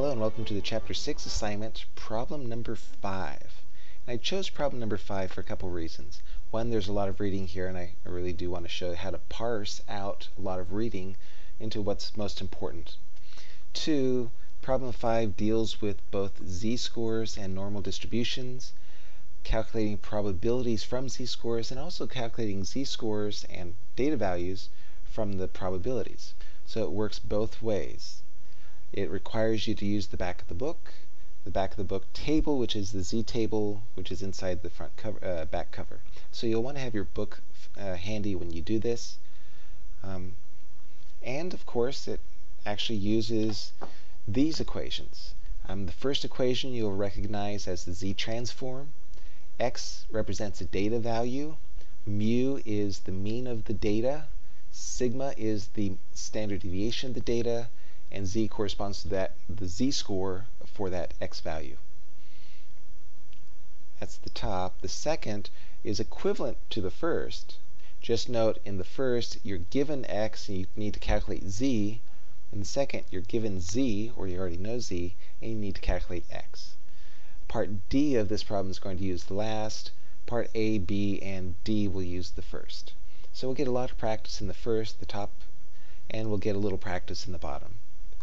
Hello and welcome to the Chapter 6 assignment, problem number 5. And I chose problem number 5 for a couple reasons. One, there's a lot of reading here and I really do want to show how to parse out a lot of reading into what's most important. Two, problem 5 deals with both z-scores and normal distributions, calculating probabilities from z-scores, and also calculating z-scores and data values from the probabilities. So it works both ways. It requires you to use the back of the book, the back of the book table, which is the Z table, which is inside the front cover, uh, back cover. So you'll want to have your book uh, handy when you do this. Um, and of course, it actually uses these equations. Um, the first equation you'll recognize as the Z transform. X represents a data value. Mu is the mean of the data. Sigma is the standard deviation of the data and z corresponds to that the z-score for that x value. That's the top. The second is equivalent to the first. Just note in the first you're given x and you need to calculate z. In the second you're given z, or you already know z, and you need to calculate x. Part D of this problem is going to use the last. Part A, B, and D will use the first. So we'll get a lot of practice in the first, the top, and we'll get a little practice in the bottom.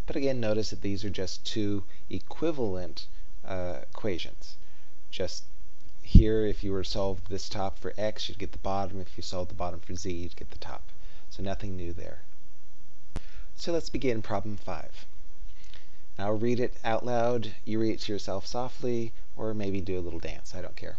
But again, notice that these are just two equivalent uh, equations. Just here, if you were to solve this top for x, you'd get the bottom. If you solve the bottom for z, you'd get the top. So nothing new there. So let's begin problem 5. Now read it out loud. You read it to yourself softly, or maybe do a little dance. I don't care.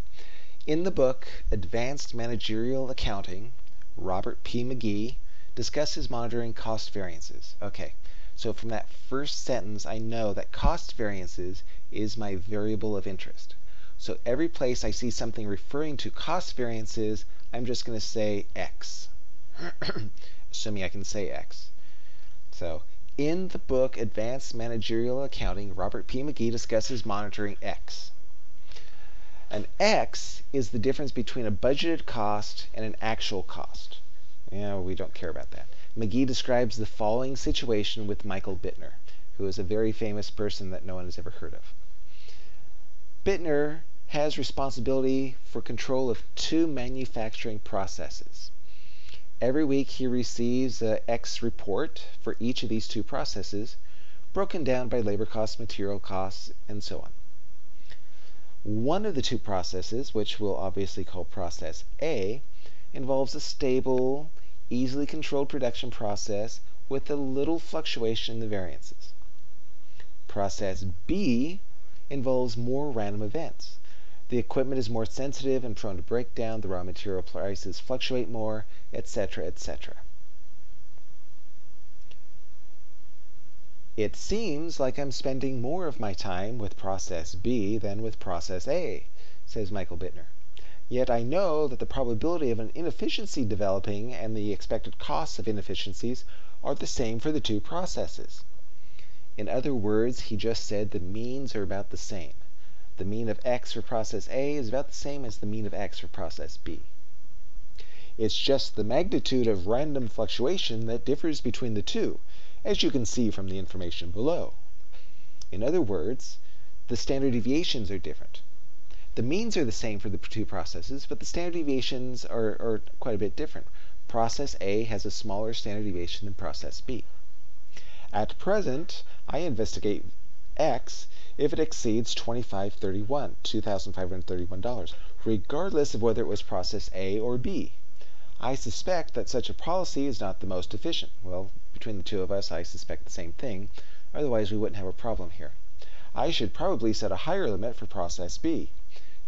In the book Advanced Managerial Accounting, Robert P. Magee discusses monitoring cost variances. Okay, so from that first sentence, I know that cost variances is my variable of interest. So every place I see something referring to cost variances, I'm just going to say X, assuming I can say X. So in the book Advanced Managerial Accounting, Robert P. Magee discusses monitoring X. An X is the difference between a budgeted cost and an actual cost. Yeah, we don't care about that. Magee describes the following situation with Michael Bittner, who is a very famous person that no one has ever heard of. Bittner has responsibility for control of two manufacturing processes. Every week he receives a X report for each of these two processes, broken down by labor costs, material costs, and so on. One of the two processes, which we'll obviously call process A, involves a stable, easily controlled production process with a little fluctuation in the variances. Process B involves more random events. The equipment is more sensitive and prone to breakdown, the raw material prices fluctuate more, etc., etc. It seems like I'm spending more of my time with process B than with process A, says Michael Bittner. Yet I know that the probability of an inefficiency developing and the expected costs of inefficiencies are the same for the two processes. In other words, he just said the means are about the same. The mean of x for process A is about the same as the mean of x for process B. It's just the magnitude of random fluctuation that differs between the two, as you can see from the information below. In other words, the standard deviations are different. The means are the same for the two processes, but the standard deviations are, are quite a bit different. Process A has a smaller standard deviation than process B. At present, I investigate X if it exceeds 2531, $2,531, regardless of whether it was process A or B. I suspect that such a policy is not the most efficient. Well, between the two of us, I suspect the same thing. Otherwise, we wouldn't have a problem here. I should probably set a higher limit for process B.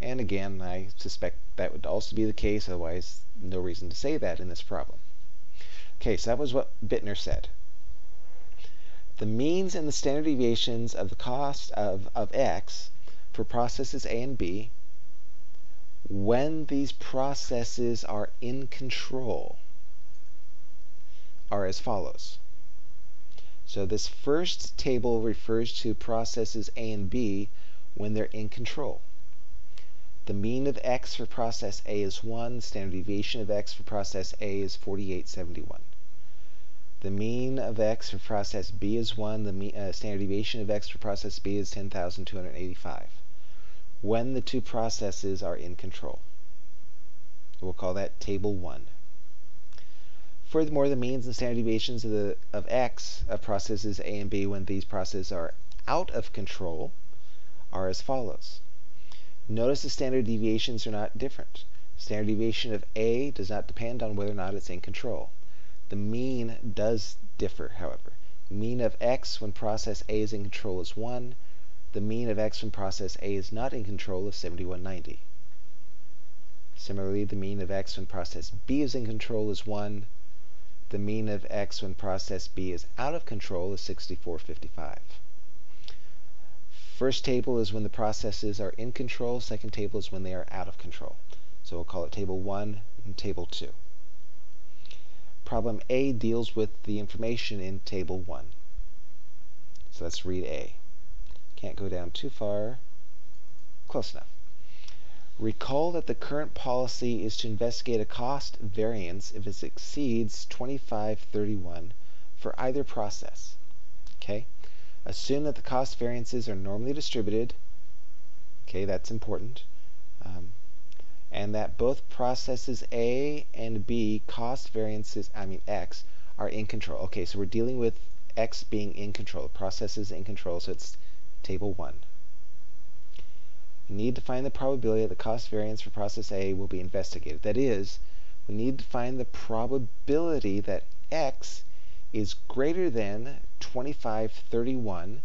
And again, I suspect that would also be the case, otherwise no reason to say that in this problem. Okay, so that was what Bittner said. The means and the standard deviations of the cost of, of x for processes A and B when these processes are in control are as follows. So this first table refers to processes A and B when they're in control. The mean of x for process A is 1. Standard deviation of x for process A is 4871. The mean of x for process B is 1. The mean, uh, standard deviation of x for process B is 10,285. When the two processes are in control. We'll call that table 1. Furthermore, the means and standard deviations of, the, of x of processes A and B when these processes are out of control are as follows. Notice the standard deviations are not different. Standard deviation of A does not depend on whether or not it's in control. The mean does differ, however. Mean of x when process A is in control is 1. The mean of x when process A is not in control is 7190. Similarly, the mean of x when process B is in control is 1. The mean of x when process B is out of control is 6455. First table is when the processes are in control. Second table is when they are out of control. So we'll call it table 1 and table 2. Problem A deals with the information in table 1. So let's read A. Can't go down too far. Close enough. Recall that the current policy is to investigate a cost variance if it exceeds 2531 for either process. Okay? Assume that the cost variances are normally distributed. Okay, that's important. Um, and that both processes A and B cost variances, I mean X, are in control. Okay, so we're dealing with X being in control, processes in control, so it's table 1. We need to find the probability that the cost variance for process A will be investigated. That is, we need to find the probability that X is greater than 2531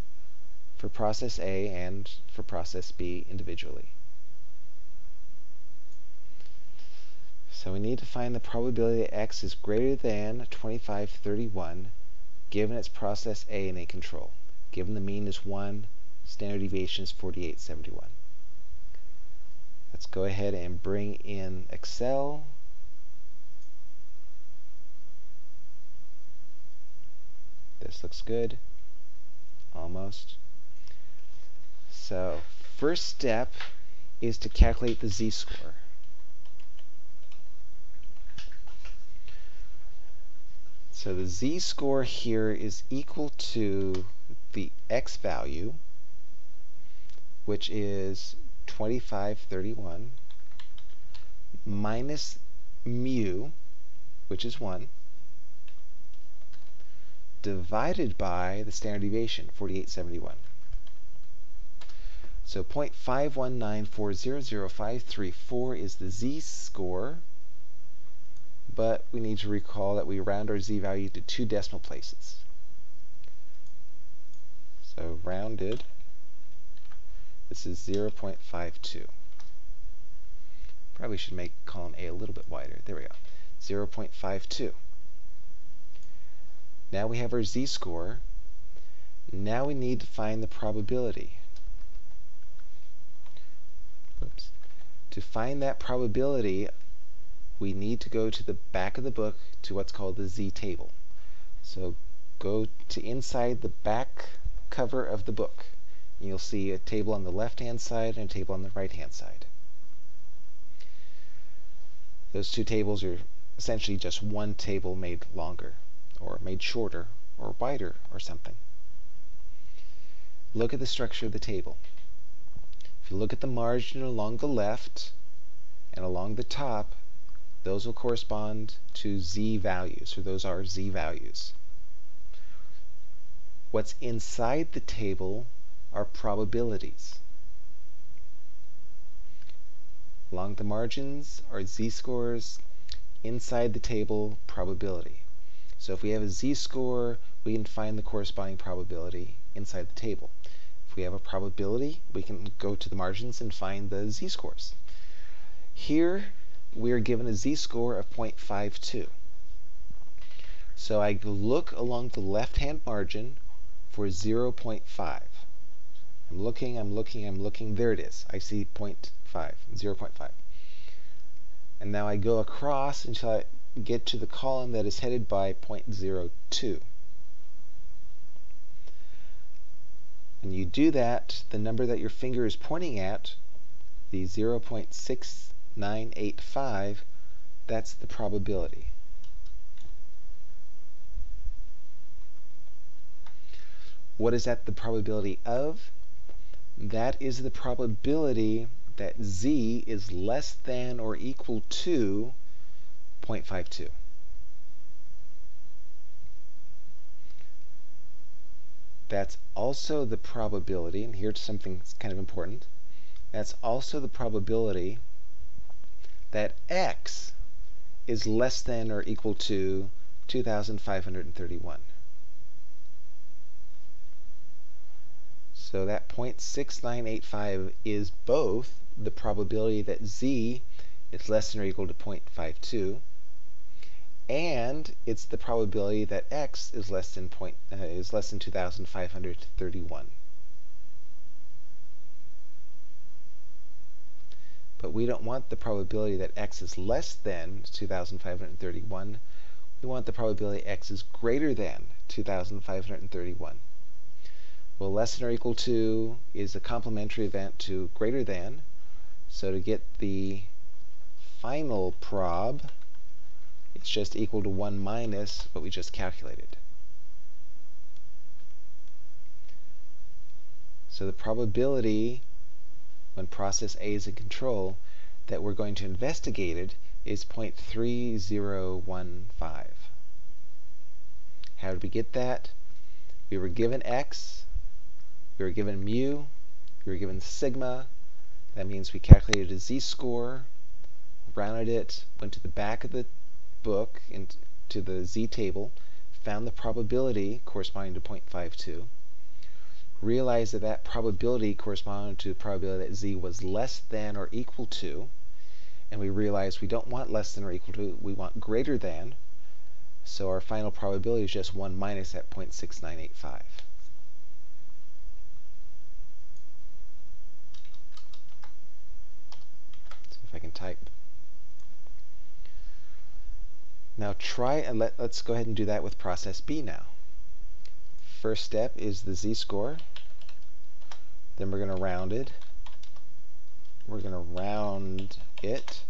for process A and for process B individually. So we need to find the probability that x is greater than 2531 given its process A in a control. Given the mean is 1, standard deviation is 4871. Let's go ahead and bring in Excel. This looks good. Almost. So, first step is to calculate the z-score. So the z-score here is equal to the x value, which is 2531, minus mu, which is 1, divided by the standard deviation, 4871. So 0.519400534 is the z-score but we need to recall that we round our z-value to two decimal places. So rounded, this is 0.52. Probably should make column A a little bit wider. There we go. 0.52. Now we have our z-score. Now we need to find the probability. Oops. To find that probability we need to go to the back of the book to what's called the Z table. So go to inside the back cover of the book. You'll see a table on the left-hand side and a table on the right-hand side. Those two tables are essentially just one table made longer, or made shorter, or wider, or something. Look at the structure of the table. If you look at the margin along the left and along the top, those will correspond to z values, so those are z values. What's inside the table are probabilities. Along the margins are z-scores, inside the table, probability. So if we have a z-score, we can find the corresponding probability inside the table. If we have a probability, we can go to the margins and find the z-scores. Here, we are given a z-score of 0.52. So I look along the left-hand margin for 0.5. I'm looking, I'm looking, I'm looking. There it is. I see 0.5, 0.5. And now I go across until I get to the column that is headed by 0.02. When you do that, the number that your finger is pointing at, the 0.6 985, that's the probability. What is that the probability of? That is the probability that z is less than or equal to 0.52. That's also the probability, and here's something that's kind of important, that's also the probability that x is less than or equal to 2,531. So that 0.6985 is both the probability that z is less than or equal to 0.52, and it's the probability that x is less than point uh, is less than 2,531. But we don't want the probability that x is less than 2,531. We want the probability x is greater than 2,531. Well, less than or equal to is a complementary event to greater than. So to get the final prob, it's just equal to 1 minus what we just calculated. So the probability when process A is in control that we're going to investigate it is 0.3015. How did we get that? We were given x, we were given mu, we were given sigma. That means we calculated a z-score, rounded it, went to the back of the book, into the z-table, found the probability corresponding to 0.52, realized that that probability corresponded to the probability that z was less than or equal to, and we realized we don't want less than or equal to, we want greater than, so our final probability is just 1 minus that 0.6985. I can type. Now try and let, let's go ahead and do that with process B now. First step is the z-score. Then we're going to round it. We're going to round it.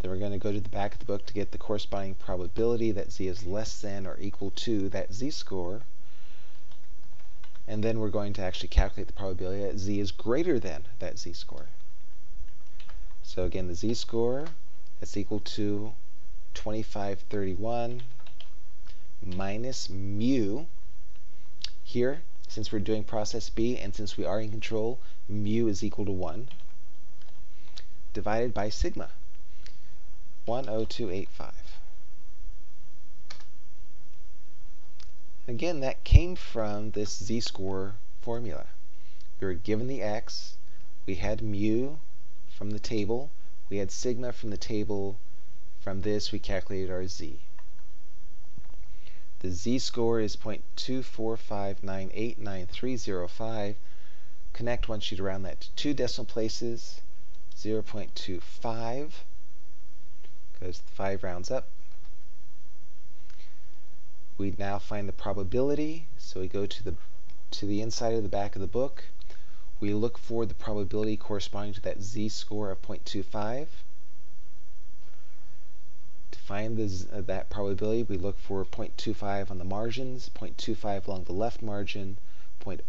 Then we're going to go to the back of the book to get the corresponding probability that z is less than or equal to that z-score. And then we're going to actually calculate the probability that z is greater than that z-score. So again, the z-score is equal to 2531 minus mu. Here, since we're doing process B and since we are in control, mu is equal to 1 divided by sigma, 10285. Again, that came from this z-score formula. We were given the x, we had mu, from the table. We had sigma from the table. From this, we calculated our z. The z-score is 0.245989305. Connect one sheet around that to two decimal places. 0.25 because 5 rounds up. We now find the probability, so we go to the to the inside of the back of the book. We look for the probability corresponding to that z-score of 0.25. To find the, uh, that probability, we look for 0.25 on the margins, 0.25 along the left margin, point,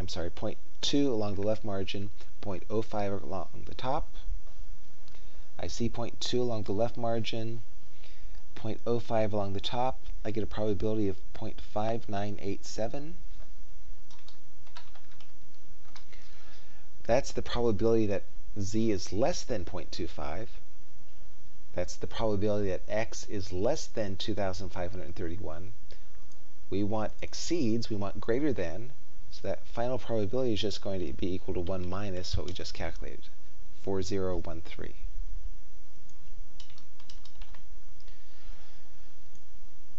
I'm sorry, 0.2 along the left margin, 0.05 along the top. I see 0.2 along the left margin, 0.05 along the top. I get a probability of 0.5987. That's the probability that z is less than 0.25. That's the probability that x is less than 2,531. We want exceeds, we want greater than, so that final probability is just going to be equal to 1 minus what we just calculated, 4013.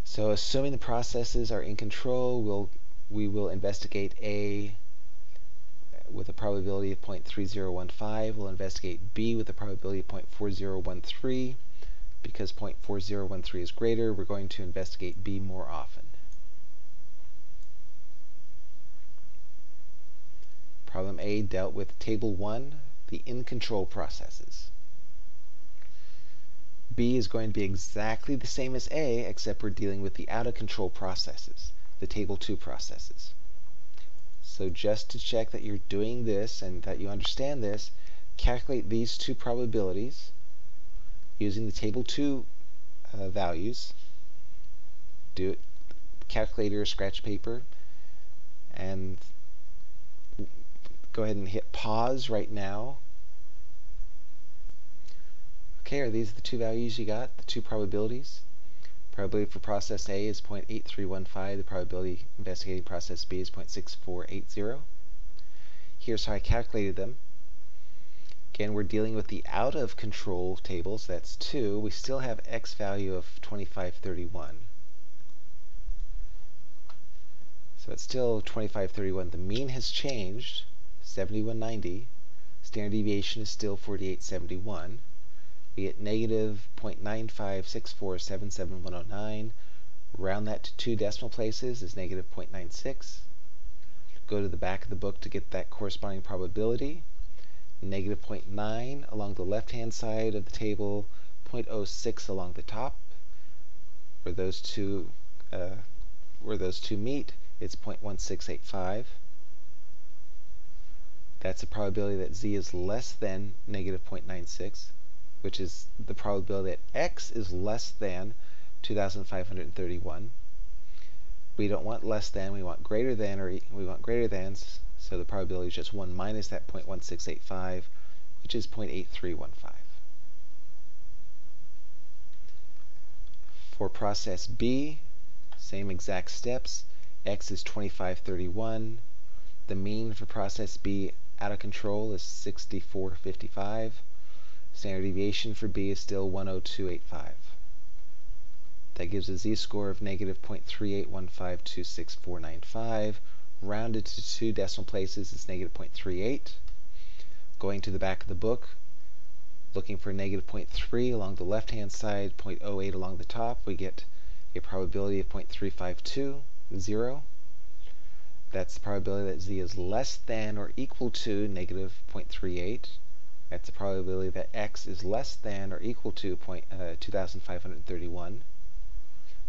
So assuming the processes are in control, we'll, we will investigate A with a probability of 0.3015. We'll investigate B with a probability of 0.4013. Because 0.4013 is greater, we're going to investigate B more often. Problem A dealt with Table 1, the in-control processes. B is going to be exactly the same as A, except we're dealing with the out-of-control processes, the Table 2 processes. So just to check that you're doing this and that you understand this, calculate these two probabilities using the table 2 uh, values. Do it calculator or scratch paper and go ahead and hit pause right now. Okay, are these the two values you got, the two probabilities? Probability for process A is 0.8315. The probability investigating process B is 0.6480. Here's how I calculated them. Again, we're dealing with the out of control table, so that's 2. We still have x value of 2531. So it's still 2531. The mean has changed, 7190. Standard deviation is still 4871 we get negative 0.956477109. Round that to two decimal places is negative 0.96. Go to the back of the book to get that corresponding probability. Negative 0.9 along the left-hand side of the table, 0.06 along the top. Where those two uh, where those two meet, it's 0.1685. That's the probability that z is less than negative 0.96 which is the probability that x is less than 2,531. We don't want less than, we want greater than, or we want greater than, so the probability is just 1 minus that 0.1685, which is 0.8315. For process B, same exact steps. X is 2531. The mean for process B out of control is 6455. Standard deviation for B is still 10285. That gives a z-score of negative 0.381526495. Rounded to two decimal places is negative 0.38. Going to the back of the book, looking for negative 0.3 along the left-hand side, 0.08 along the top, we get a probability of 0.352, 0. That's the probability that z is less than or equal to negative 0.38. That's the probability that x is less than or equal to point, uh, 2,531.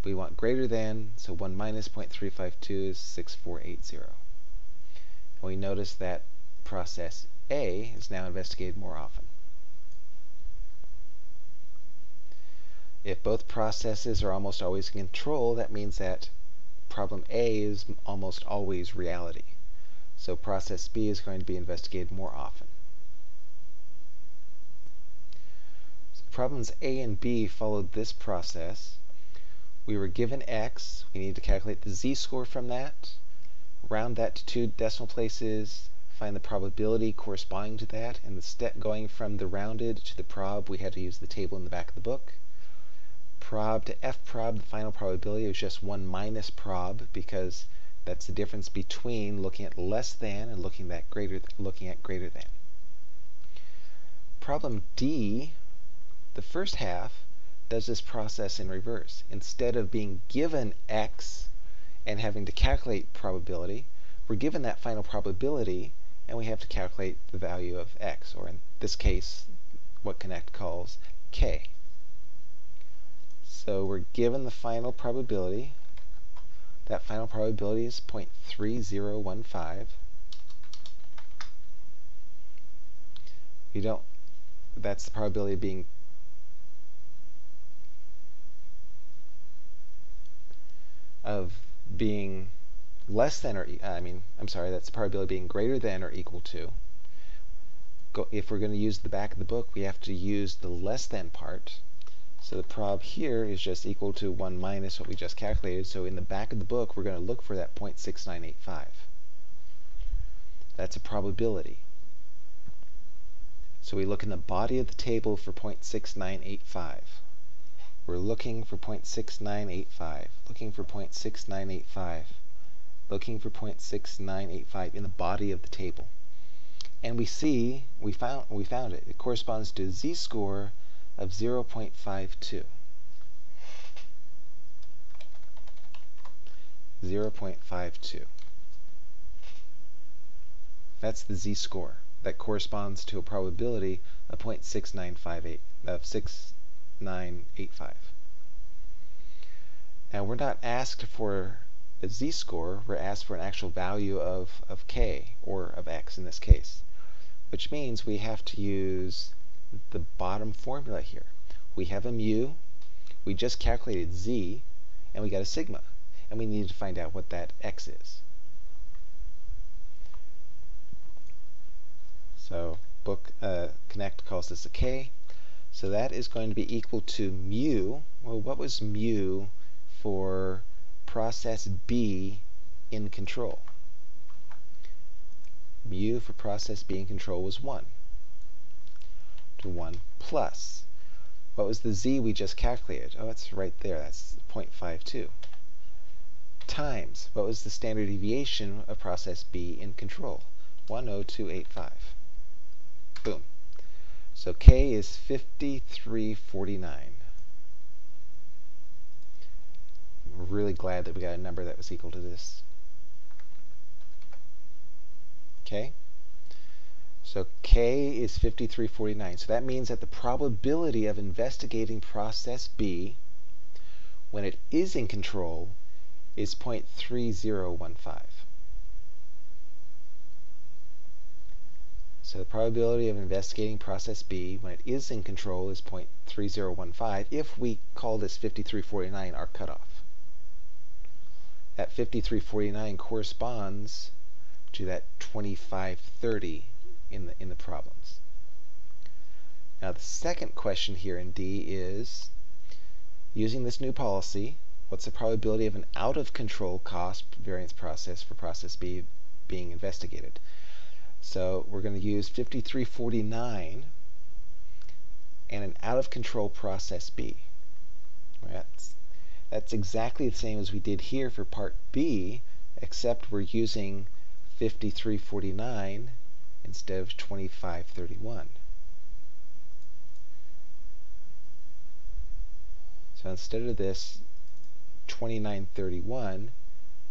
We want greater than, so 1 minus 0.352 is 6480. And we notice that process A is now investigated more often. If both processes are almost always in control, that means that problem A is almost always reality. So process B is going to be investigated more often. problems A and B followed this process. We were given x. We need to calculate the z-score from that, round that to two decimal places, find the probability corresponding to that, and the step going from the rounded to the prob, we had to use the table in the back of the book. Prob to f prob, the final probability is just 1 minus prob because that's the difference between looking at less than and looking at greater, looking at greater than. Problem D the first half does this process in reverse. Instead of being given x and having to calculate probability, we're given that final probability and we have to calculate the value of x, or in this case, what Connect calls k. So we're given the final probability. That final probability is 0.3015. We don't, that's the probability of being of being less than or, uh, I mean, I'm sorry, that's the probability being greater than or equal to. Go, if we're going to use the back of the book, we have to use the less than part. So the prob here is just equal to 1 minus what we just calculated. So in the back of the book, we're going to look for that 0.6985. That's a probability. So we look in the body of the table for 0.6985. We're looking for 0.6985, looking for 0.6985, looking for 0.6985 in the body of the table. And we see, we found, we found it. It corresponds to a z-score of 0.52. 0.52. That's the z-score. That corresponds to a probability of 0.6958, of 6 985. Now we're not asked for a z-score, we're asked for an actual value of, of k, or of x in this case, which means we have to use the bottom formula here. We have a mu, we just calculated z, and we got a sigma, and we need to find out what that x is. So book uh, connect calls this a k. So that is going to be equal to mu. Well, what was mu for process B in control? Mu for process B in control was 1. To 1 plus. What was the z we just calculated? Oh, it's right there. That's 0.52. Times. What was the standard deviation of process B in control? 10285. Boom. So K is 5349. We're really glad that we got a number that was equal to this. Okay? So K is 5349. So that means that the probability of investigating process B when it is in control is 0.3015. So the probability of investigating process B when it is in control is 0.3015 if we call this 5349 our cutoff. That 5349 corresponds to that 2530 in the, in the problems. Now the second question here in D is, using this new policy, what's the probability of an out-of-control cost variance process for process B being investigated? So we're going to use 5349 and an out-of-control process B. That's, that's exactly the same as we did here for part B, except we're using 5349 instead of 2531. So instead of this 2931,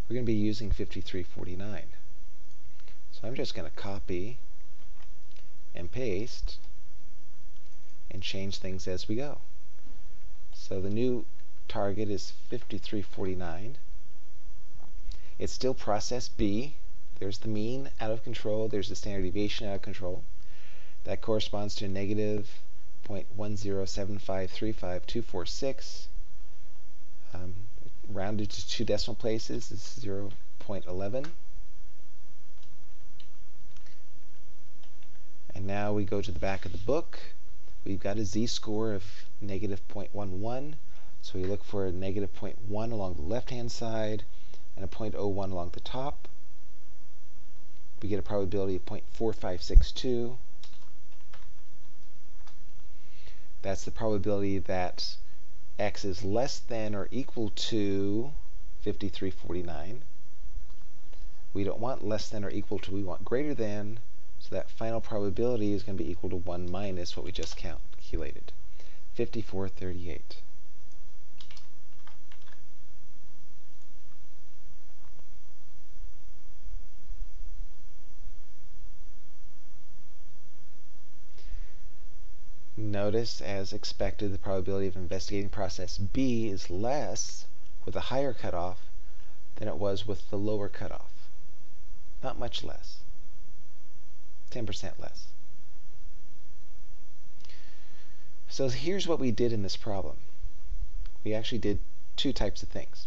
we're going to be using 5349. So I'm just going to copy and paste and change things as we go. So the new target is 5349. It's still process B. There's the mean out of control. There's the standard deviation out of control. That corresponds to negative 0.107535246. Um, rounded to two decimal places is 0.11. And now we go to the back of the book. We've got a z-score of negative 0.11. So we look for a negative 0.1 along the left-hand side and a 0.01 along the top. We get a probability of 0.4562. That's the probability that x is less than or equal to 5349. We don't want less than or equal to, we want greater than. So that final probability is going to be equal to 1 minus what we just calculated, 5438. Notice, as expected, the probability of investigating process B is less with a higher cutoff than it was with the lower cutoff. Not much less. 10% less. So here's what we did in this problem. We actually did two types of things.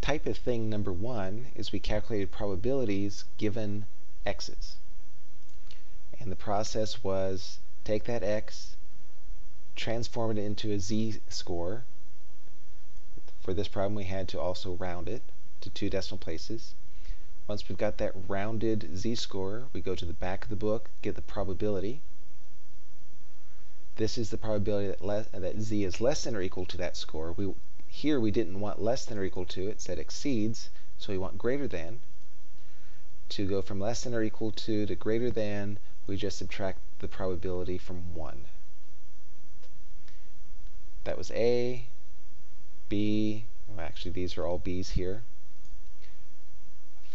Type of thing number one is we calculated probabilities given x's. And the process was take that x, transform it into a z-score. For this problem we had to also round it to two decimal places. Once we've got that rounded z-score, we go to the back of the book, get the probability. This is the probability that, that z is less than or equal to that score. We, here we didn't want less than or equal to, it said exceeds, so we want greater than. To go from less than or equal to to greater than, we just subtract the probability from 1. That was A, B, well actually these are all B's here.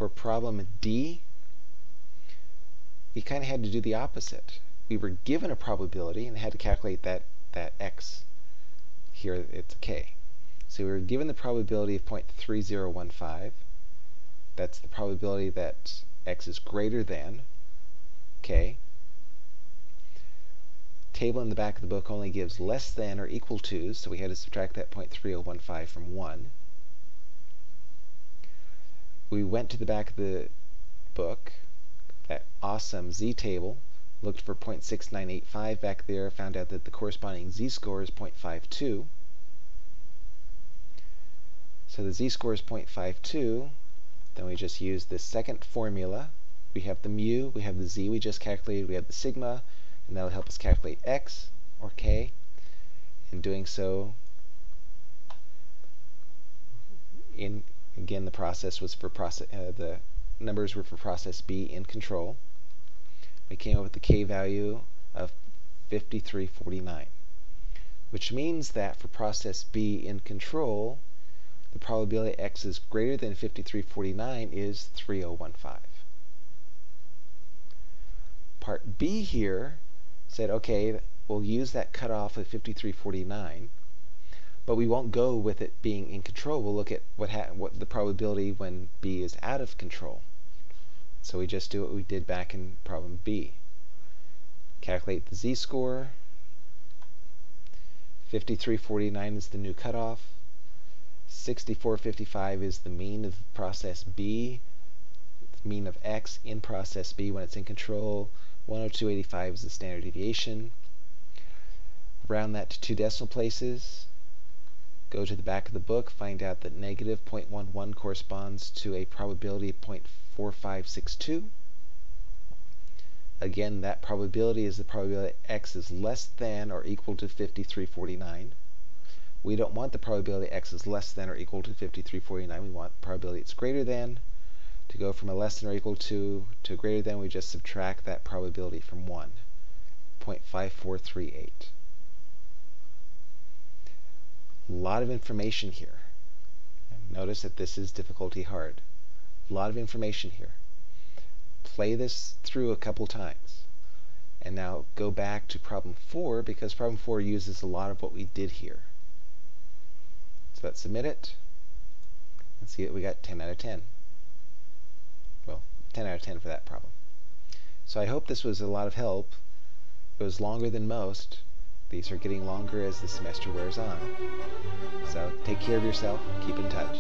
For problem D, we kind of had to do the opposite. We were given a probability and had to calculate that, that x. Here it's k. So we were given the probability of 0.3015. That's the probability that x is greater than k. Table in the back of the book only gives less than or equal to, so we had to subtract that 0.3015 from 1. We went to the back of the book, that awesome z-table, looked for 0.6985 back there, found out that the corresponding z-score is 0.52. So the z-score is 0.52. Then we just use this second formula. We have the mu, we have the z we just calculated, we have the sigma, and that'll help us calculate x, or k. In doing so, in again the process was for process, uh, the numbers were for process B in control. We came up with the k value of 5349, which means that for process B in control, the probability x is greater than 5349 is 3015. Part B here said, okay, we'll use that cutoff of 5349, but we won't go with it being in control. We'll look at what, what the probability when B is out of control. So we just do what we did back in problem B. Calculate the z-score. 5349 is the new cutoff. 6455 is the mean of process B, mean of x in process B when it's in control. 102.85 is the standard deviation. Round that to two decimal places. Go to the back of the book, find out that negative 0.11 corresponds to a probability of 0.4562. Again, that probability is the probability x is less than or equal to 5349. We don't want the probability x is less than or equal to 5349. We want the probability it's greater than. To go from a less than or equal to to greater than, we just subtract that probability from 1, 0.5438. A lot of information here. Notice that this is difficulty hard. A lot of information here. Play this through a couple times. And now go back to problem 4 because problem 4 uses a lot of what we did here. So let's submit it. Let's see that we got 10 out of 10. Well, 10 out of 10 for that problem. So I hope this was a lot of help. It was longer than most. These are getting longer as the semester wears on. So take care of yourself. Keep in touch.